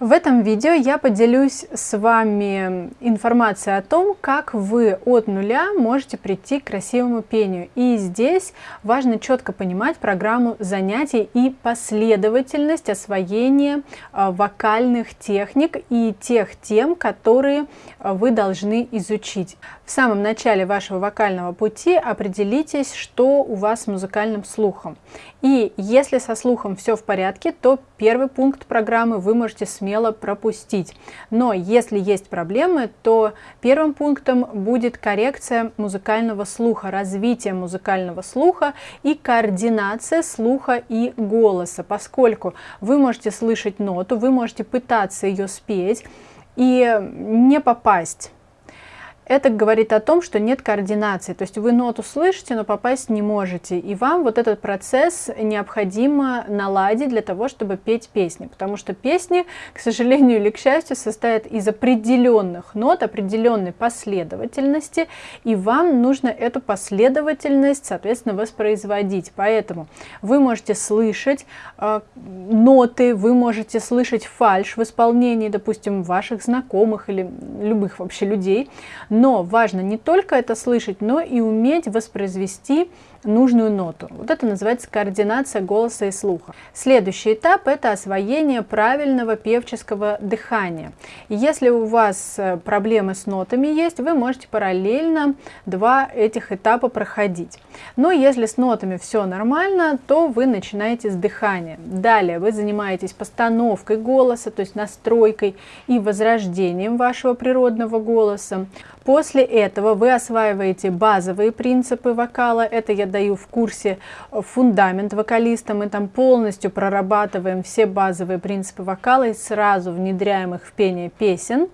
В этом видео я поделюсь с вами информацией о том, как вы от нуля можете прийти к красивому пению. И здесь важно четко понимать программу занятий и последовательность освоения а, вокальных техник и тех тем, которые а, вы должны изучить. В самом начале вашего вокального пути определитесь, что у вас с музыкальным слухом. И если со слухом все в порядке, то первый пункт программы вы можете смело пропустить. Но если есть проблемы, то первым пунктом будет коррекция музыкального слуха, развитие музыкального слуха и координация слуха и голоса, поскольку вы можете слышать ноту, вы можете пытаться ее спеть и не попасть это говорит о том, что нет координации. То есть вы ноту слышите, но попасть не можете. И вам вот этот процесс необходимо наладить для того, чтобы петь песни. Потому что песни, к сожалению или к счастью, состоят из определенных нот, определенной последовательности. И вам нужно эту последовательность, соответственно, воспроизводить. Поэтому вы можете слышать э, ноты, вы можете слышать фальш в исполнении, допустим, ваших знакомых или любых вообще людей, но важно не только это слышать, но и уметь воспроизвести нужную ноту. Вот это называется координация голоса и слуха. Следующий этап – это освоение правильного певческого дыхания. Если у вас э, проблемы с нотами есть, вы можете параллельно два этих этапа проходить. Но если с нотами все нормально, то вы начинаете с дыхания. Далее вы занимаетесь постановкой голоса, то есть настройкой и возрождением вашего природного голоса. После этого вы осваиваете базовые принципы вокала. Это я даю в курсе фундамент вокалиста. Мы там полностью прорабатываем все базовые принципы вокала и сразу внедряем их в пение песен.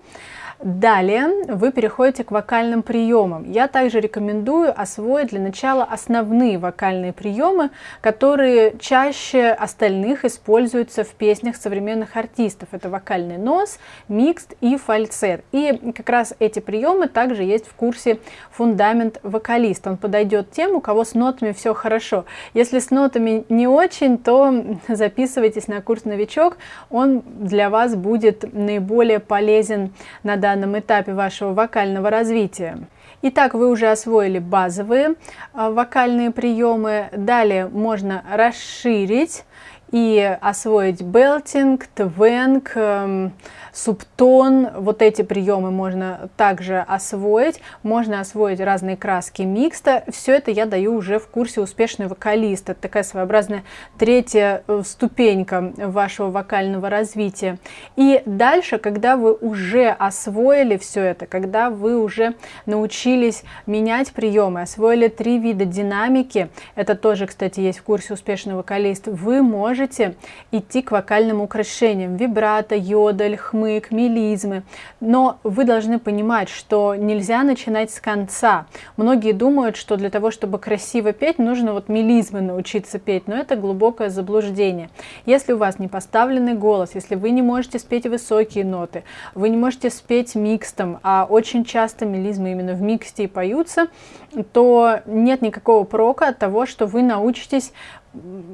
Далее вы переходите к вокальным приемам. Я также рекомендую освоить для начала основные вокальные приемы, которые чаще остальных используются в песнях современных артистов. Это вокальный нос, микст и фальцет. И как раз эти приемы также есть в курсе фундамент вокалист. Он подойдет тем, у кого с нотами все хорошо. Если с нотами не очень, то записывайтесь на курс новичок. Он для вас будет наиболее полезен на данном этапе вашего вокального развития. Итак, вы уже освоили базовые а, вокальные приемы. Далее можно расширить и освоить белтинг, твенг, эм, субтон. Вот эти приемы можно также освоить. Можно освоить разные краски микста. Все это я даю уже в курсе «Успешный вокалист». Это такая своеобразная третья э, ступенька вашего вокального развития. И дальше, когда вы уже освоили все это, когда вы уже научились менять приемы, освоили три вида динамики, это тоже, кстати, есть в курсе «Успешный вокалист», вы можете идти к вокальным украшениям. Вибрато, йодель, хмы, хмык, мелизмы. Но вы должны понимать, что нельзя начинать с конца. Многие думают, что для того, чтобы красиво петь, нужно вот мелизмы научиться петь, но это глубокое заблуждение. Если у вас не поставленный голос, если вы не можете спеть высокие ноты, вы не можете спеть микстом, а очень часто мелизмы именно в миксте и поются, то нет никакого прока от того, что вы научитесь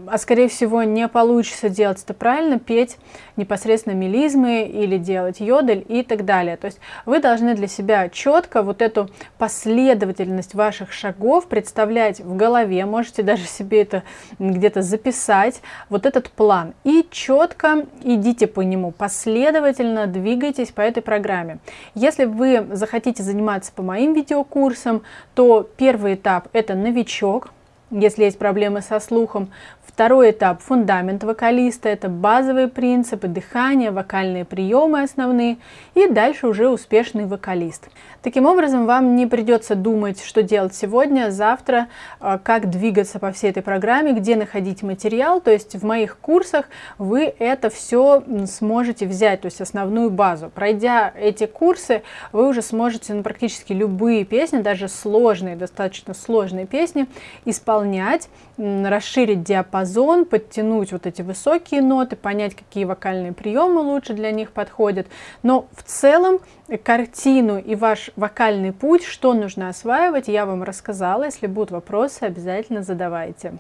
а скорее всего не получится делать это правильно, петь непосредственно мелизмы или делать йодель и так далее. То есть вы должны для себя четко вот эту последовательность ваших шагов представлять в голове, можете даже себе это где-то записать, вот этот план. И четко идите по нему, последовательно двигайтесь по этой программе. Если вы захотите заниматься по моим видеокурсам, то первый этап это новичок, если есть проблемы со слухом. Второй этап – фундамент вокалиста, это базовые принципы, дыхание, вокальные приемы основные, и дальше уже успешный вокалист. Таким образом, вам не придется думать, что делать сегодня, завтра, а, как двигаться по всей этой программе, где находить материал, то есть в моих курсах вы это все сможете взять, то есть основную базу. Пройдя эти курсы, вы уже сможете ну, практически любые песни, даже сложные, достаточно сложные песни, исполнять, расширить диапазон, подтянуть вот эти высокие ноты, понять, какие вокальные приемы лучше для них подходят. Но в целом картину и ваш вокальный путь, что нужно осваивать, я вам рассказала. Если будут вопросы, обязательно задавайте.